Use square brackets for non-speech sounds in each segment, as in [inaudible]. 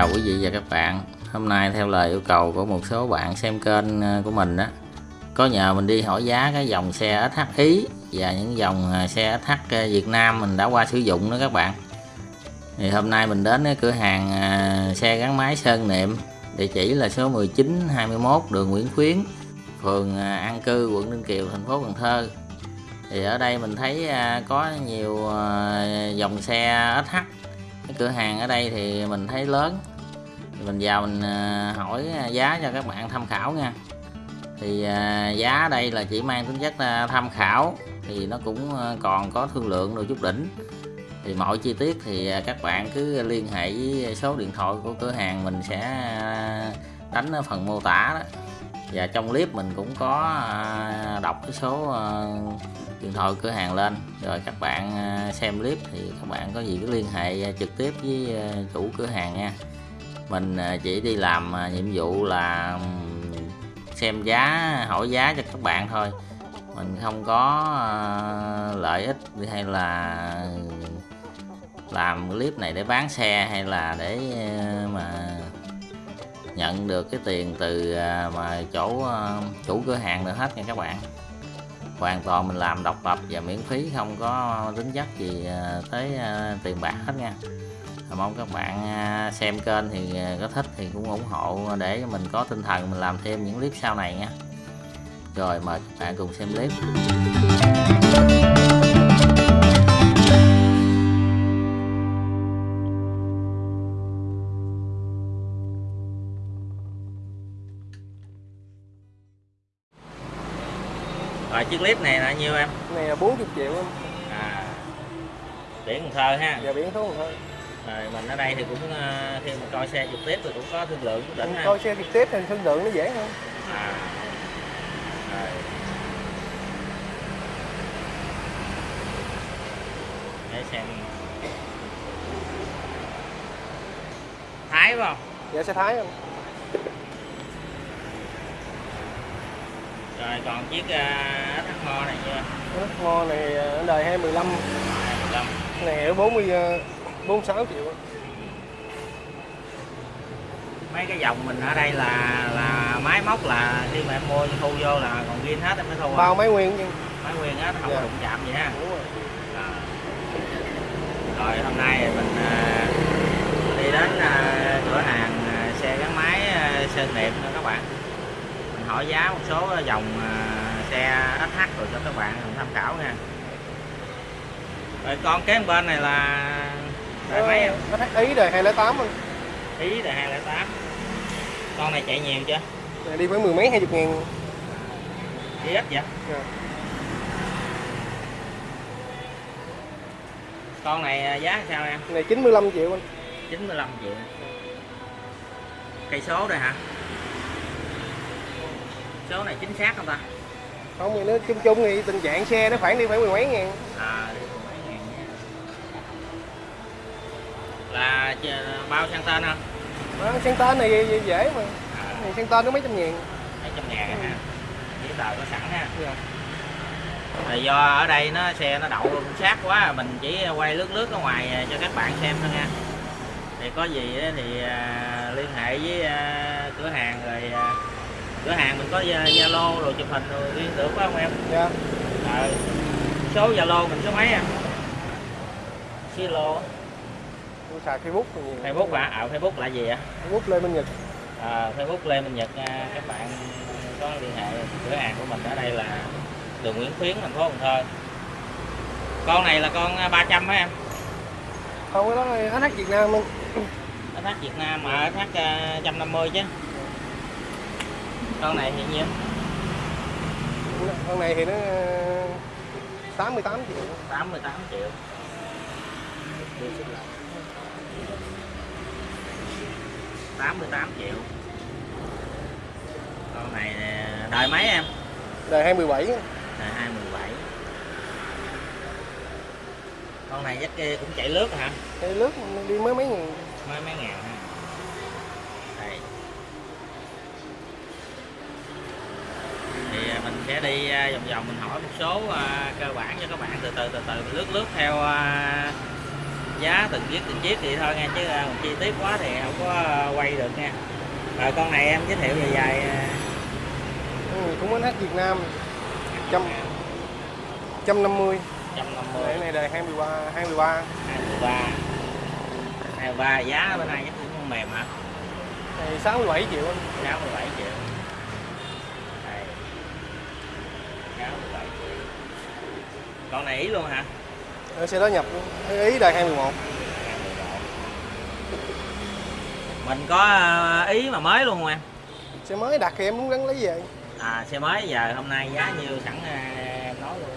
chào quý vị và các bạn. Hôm nay theo lời yêu cầu của một số bạn xem kênh ờ, của mình đó Có nhờ mình đi hỏi giá cái dòng xe SH Ý Và những dòng ờ, xe SH Việt Nam mình đã qua sử dụng đó các bạn. Thì hôm nay mình đến cái cửa hàng ờ, xe gắn máy Sơn Niệm Địa chỉ là số 19, 21 đường Nguyễn Khuyến Phường An Cư, quận Ninh Kiều, thành phố Cần Thơ. Thì ở đây mình thấy có nhiều dòng xe SH cái cửa hàng ở đây thì mình thấy lớn mình vào mình ờ, hỏi ờ, giá cho các bạn tham khảo nha. Thì ờ, giá đây là chỉ mang tính chất tham khảo, thì nó cũng còn có thương lượng được chút đỉnh. Thì mọi chi tiết thì các bạn cứ liên hệ với số điện thoại của cửa hàng mình sẽ đánh ở phần mô tả đó. Và trong clip mình cũng có đọc cái số điện thoại cửa hàng lên. Rồi các bạn xem clip thì các bạn có gì cứ liên hệ trực tiếp với chủ cửa hàng nha mình à, chỉ đi làm à, nhiệm vụ là xem giá, hỏi giá cho các bạn thôi. Mình không có à, lợi ích hay là làm clip này để bán xe hay là để mà nhận được cái tiền từ mà chỗ chủ cửa hàng được hết nha các bạn. Hoàn toàn mình làm độc lập và miễn phí, không có tính chất gì tới tiền bạc hết nha mong các bạn à, xem kênh thì có thích thì cũng ủng hộ để mình có tinh thần mình làm thêm những clip sau này nha rồi mời các bạn cùng xem clip Rồi chiếc clip này là nhiêu em? Này là 40 triệu em. À. Biển Cần Thơ ha. Dạ biển Cần Thơ. Rồi mình ở đây thì cũng ờ, khi mà coi xe trực tiếp thì cũng có thương lượng đỉnh. Coi xe trực tiếp thì thương lượng nó dễ hơn. À. Rồi. Để xem. Thái phải không? Dạ xe Thái không? Rồi còn chiếc uh, thắt mo này chưa? Mo này ở đời 215. 215. Này ở 40 uh, 46 triệu. Mấy cái dòng mình ở đây là là máy móc là khi mà em mua thu vô là còn riêng hết em mới thu. Bao máy nguyên chứ. Máy nguyên hết không dạ. có đụng chạm gì ha. Đúng rồi. À. Rồi hôm nay mình uh, đi đến uh, cửa hàng uh, xe gắn máy uh, Sơn Điệp nữa các bạn hỏi giá một số dòng à, xe SH rồi cho các bạn tham khảo nha rồi con kế bên này là đời mấy em? Ý đời 208 không? Ý đời 208 Con này chạy nhiều chưa? Này đi với mười mấy hai chục ngàn Đi ít vậy? Yeah. Con này à, giá sao em? Này 95 triệu anh 95 triệu Cây số đây hả? số này chính xác không ta không thì nó chung chung thì tình trạng xe nó khoảng đi phải mười mấy ngàn à là bao sang tên không? À, sang tên này dễ mà. À. này sang tên có mấy trăm ngàn. Mấy trăm ngàn ừ. ha giấy tờ có sẵn ha. Dạ. Thì do ở đây nó xe nó đậu cũng sát quá mình chỉ quay lướt lướt ở ngoài cho các bạn xem thôi nha. Thì có gì thì uh, liên hệ với uh, cửa hàng rồi cửa hàng mình có zalo rồi chụp hình rồi liên được phải không em? Dạ. À, số zalo mình số mấy em zalo xài facebook facebook à? à facebook là gì ạ facebook lê minh nhật. À, facebook lê minh nhật à, các bạn có liên hệ cửa hàng của mình ở đây là đường nguyễn khuyến thành phố cần thơ. Con này là con 300 hả em. Không cái đó là SH Việt Nam luôn SH [coughs] Việt Nam mà SH 150 chứ. Con này thì nhiêu? Con này thì nó 88 triệu. 88 triệu tám mươi tám triệu. Con này đời mấy em? Đời 27 đời 27 con này dắt kia cũng chạy lướt hả? Chạy lướt đi mới mấy ngàn. Mấy mấy ngàn ha. Mình sẽ đi à, vòng vòng mình hỏi một số uh, cơ bản cho các bạn từ từ từ từ lướt lướt theo giá từng chiếc từng chiếc thì thôi nha chứ à, chi tiết quá thì không có à, quay được nha. Rồi con này em giới thiệu về dài à, ừ, cũng bánh hát Việt Nam trăm trăm năm mươi. 150 cái này đời 23 23 23 23 giá bên này chắc cũng mềm hả? Này 67 triệu anh. 67 triệu. Đây. 67 triệu. Con này ý luôn hả xe đó nhập ý đời 21 mình có à, ý mà mới luôn không em? Xe mới đặt thì em muốn gắn lấy về. À xe mới giờ hôm nay giá nhiêu sẵn à, em nói luôn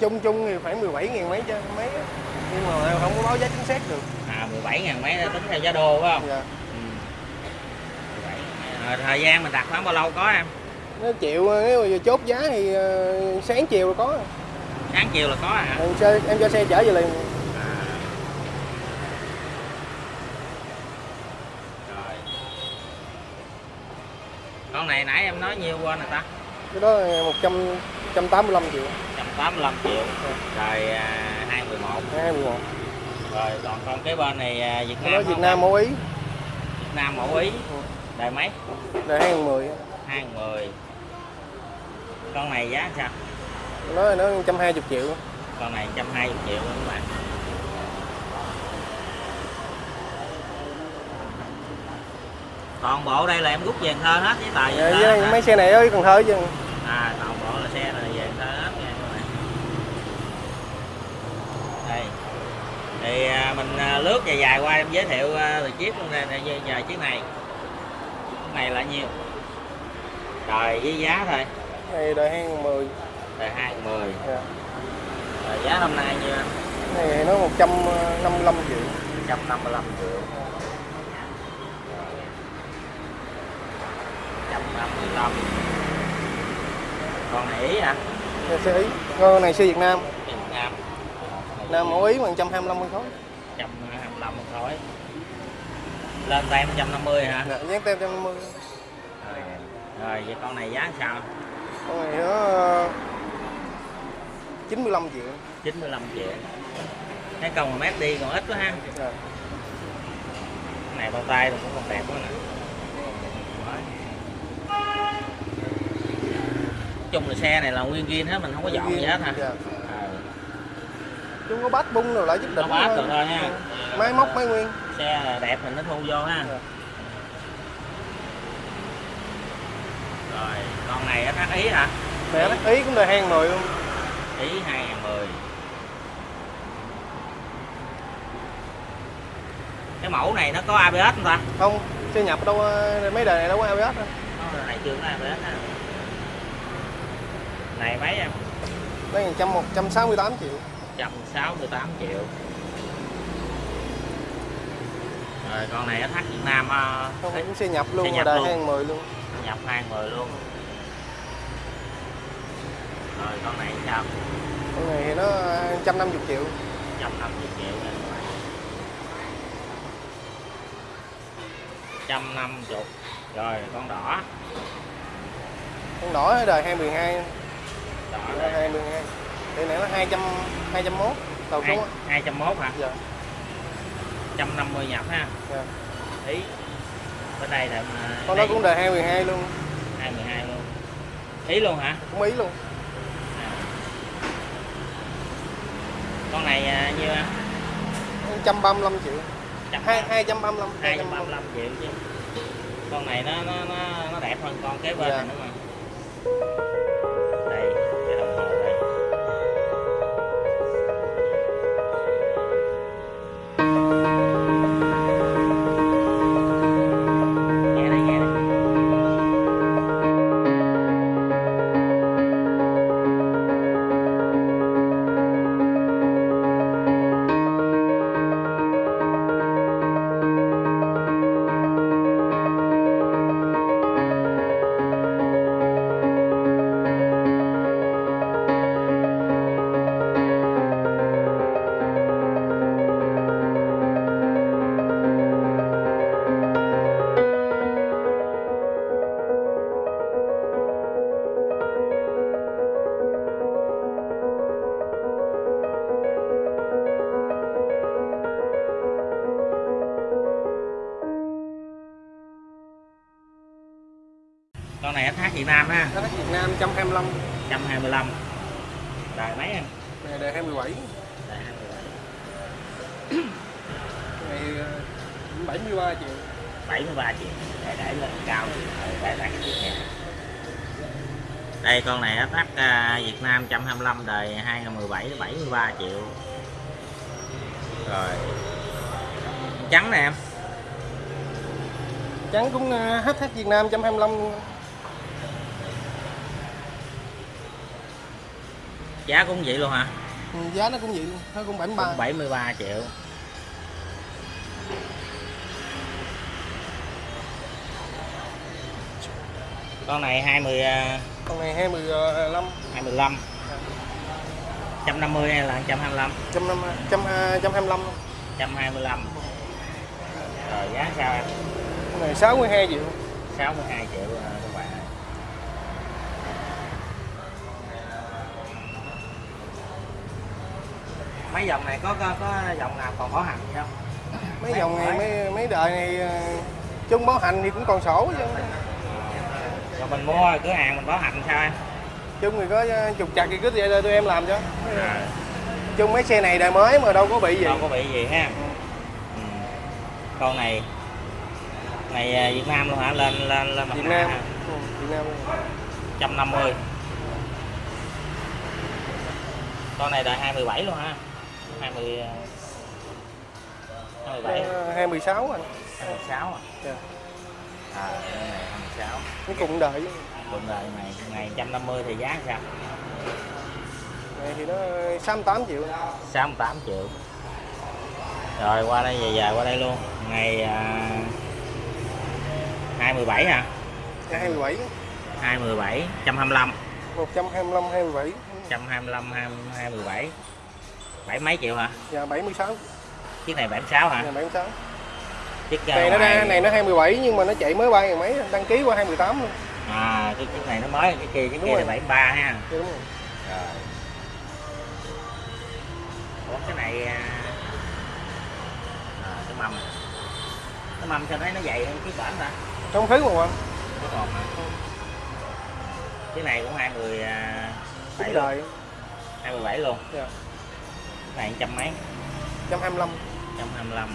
chung chung thì phải 17 ngàn mấy chứ mấy nhưng mà không có báo giá chính xác được. À 17 ngàn mấy tính theo giá đô phải không? Dạ. ừ. 17 à, thời gian mình đặt khoảng bao lâu có em? Nó chịu nếu mà chốt giá thì ờ, sáng chiều là có sáng chiều là có à, em cho, em cho xe chở về liền. À. rồi. Con này nãy em nói nhiêu quên rồi ta? Cái đó là 100 185 triệu. 185 triệu. Rồi à, 211 21 rồi còn con cái bên này à, Việt Nam Việt Nam mẫu ý. Việt Nam mẫu ý. Đời mấy? Đời 2010 210 con này giá sao nó nó 120 triệu. Con này 120 triệu luôn các bạn toàn bộ đây là em rút về thơ hết với tài về dạ, thơ dạ, mấy xe này ở cần thơ chứ. À toàn bộ là xe là về thơ hết nha các bạn. Đây. Thì à, mình à, lướt dài dài qua em giới thiệu à, từ chiếc luôn nè giờ chiếc này. Cái này là nhiêu? Trời với giá thôi. Thì đòi hang 10 rồi hai mười dạ. giá năm nay như này thì nó 155 triệu 155 triệu 155 còn này Ý hả? Dạ, xe Ý con này xe Việt Nam Việt Nam Nam mẫu Ý 125 con khối 125 con khối lên tem 150 hả? Dạ, dán tem 150 rồi. rồi, vậy con này giá sao? Con này nó 95 triệu. 95 triệu. Cái công mà mét đi còn ít quá ha. Dạ. Cái này bao tay cũng còn đẹp quá nè. Chung là xe này là nguyên zin hết mình không có dọn gì hết hả? dạ. Ờ, chúng có bát bung rồi lại giúp đỉnh bát rồi thôi ha. Ừ. máy móc máy nguyên. Xe là đẹp mình nó thu vô ha. Dạ. rồi con này thắt ý hả? Mẹ nó ý cũng đời 2010 luôn ý 2010 cái mẫu này nó có ABS không ta? Không xe nhập đâu ờ, mấy đời này đâu có ABS đâu. Nó này chưa có ABS ha. Này mấy em? Đây 100 168 triệu. 168 triệu. Rồi con này nó thắt Việt Nam ờ, không cũng xe nhập luôn Xe mà nhập đời luôn. 2010 luôn. Nhập 20 luôn rồi con này sao? Con này thì nó 150 triệu. 150 triệu nè trăm năm chục rồi con đỏ. Con đỏ đời 2012 đỏ đời đây 2012 thì này nó 200 201 đầu số á. hai trăm mốt hả? Dạ. trăm năm mươi nhập ha. Dạ. Ý bên đây là con đây cũng đời 2012 luôn. 22 luôn. Ý luôn hả? Cũng ý luôn con này à, nhiêu á 135 triệu. Trăm. Hai 235 hai trăm ba mươi lăm. Triệu chứ. Con này nó nó nó, nó đẹp hơn con kế bên Dạ. này nữa mà Việt Nam ha. SH Việt Nam 125 125 đời mấy em? Này đời 27 đời 27 này ờ, 73 triệu. 73 triệu. Để để lên cao để để cái này đây con này SH à, Việt Nam 125 đời 2017 73 triệu. Rồi. Trắng nè em. Trắng cũng ờ, HH Việt Nam 125 luôn. Giá cũng vậy luôn hả? Ừ, giá nó cũng vậy luôn nó cũng 73 cũng 73 triệu. Con này 20 à, con này 25 25 150 hay là 125 150 125 125 rồi giá sao em? Con này 62 triệu. 62 triệu à, các bạn ơi. Mấy dòng này có có, có dòng nào còn có hành gì không? Mấy dòng này mấy mấy đời này ờ, chung báo hành thì cũng còn sổ chứ. Rồi mình mua cửa hàng mình bảo hành sao em? Chung thì có ờ, trục chặt thì cứ vậy tụi em làm cho. À, chung mấy xe này đời mới mà đâu có bị gì. Đâu có bị gì ha. Ừ. con này này à, Việt Nam luôn hả? Lên lên lên mặt Việt Nam. ừ, Việt Nam 150 con này đời 217 luôn ha 20 à, 27 Ờ, 26 anh 26 à Dạ. à con này 26 nó cùng đời cùng đời này ngày 150 thì giá sao này thì nó 68 triệu 68 triệu rồi qua đây về về qua đây luôn ngày à, 217 hả Dạ, 27 217 125 125 27 125 217 bảy mấy triệu hả? Và 76 chiếc này 76 hả? Dạ 76 chiếc này nó ngoài- ra này nó 27 nhưng mà nó chạy mới ba ngàn mấy đăng ký qua 28 luôn. À cái chiếc này nó mới cái kia Đúng kia là rồi. 73 ha. Dạ, đúng rồi. rồi. Ủa cái này à, à, cái mâm. Cái mâm sao thấy nó dày hơn chiếc bển ta? Không thứ mà anh Cái còn hả? Cái này cũng 20 à, bảy luôn, đời 27 luôn. Dạ. Này trăm mấy? 125 125.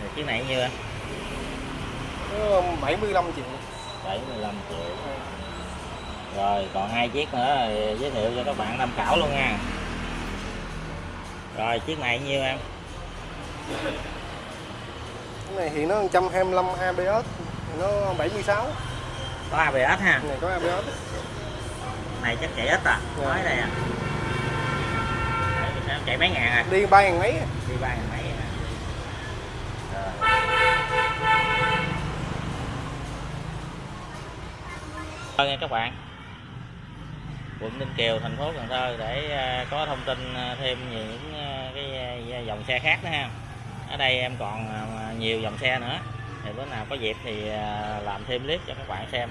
Rồi chiếc này nhiêu anh? nó 75 triệu 75 triệu. Rồi còn hai chiếc nữa giới thiệu cho các bạn tham khảo luôn nha. Rồi chiếc này nhiêu em? cái này thì nó 125 ABS nó 76 Có ABS ha. này có ABS Này chắc chạy ít à. Dạ. Mới đây à. Chạy- Chạy mấy ngàn à? đi ba ngàn mấy đi ba ngàn mấy hả? Rồi nha các bạn quận Ninh Kiều thành phố Cần Thơ để à, có thông tin à, thêm những à, cái à, dòng xe khác nữa ha ở đây em còn à, nhiều dòng xe nữa thì bữa nào có dịp thì à, làm thêm clip cho các bạn xem.